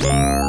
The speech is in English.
Bye.